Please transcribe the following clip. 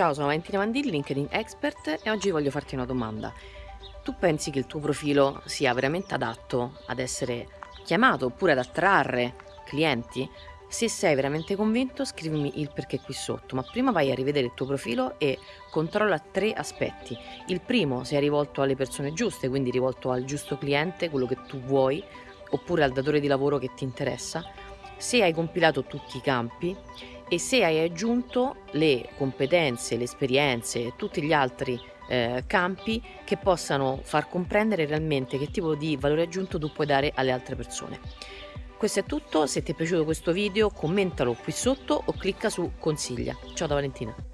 Ciao, sono Valentina Mandilli, LinkedIn Expert e oggi voglio farti una domanda. Tu pensi che il tuo profilo sia veramente adatto ad essere chiamato oppure ad attrarre clienti? Se sei veramente convinto scrivimi il perché qui sotto, ma prima vai a rivedere il tuo profilo e controlla tre aspetti. Il primo se è rivolto alle persone giuste, quindi rivolto al giusto cliente, quello che tu vuoi, oppure al datore di lavoro che ti interessa. Se hai compilato tutti i campi e se hai aggiunto le competenze, le esperienze e tutti gli altri eh, campi che possano far comprendere realmente che tipo di valore aggiunto tu puoi dare alle altre persone. Questo è tutto, se ti è piaciuto questo video commentalo qui sotto o clicca su consiglia. Ciao da Valentina.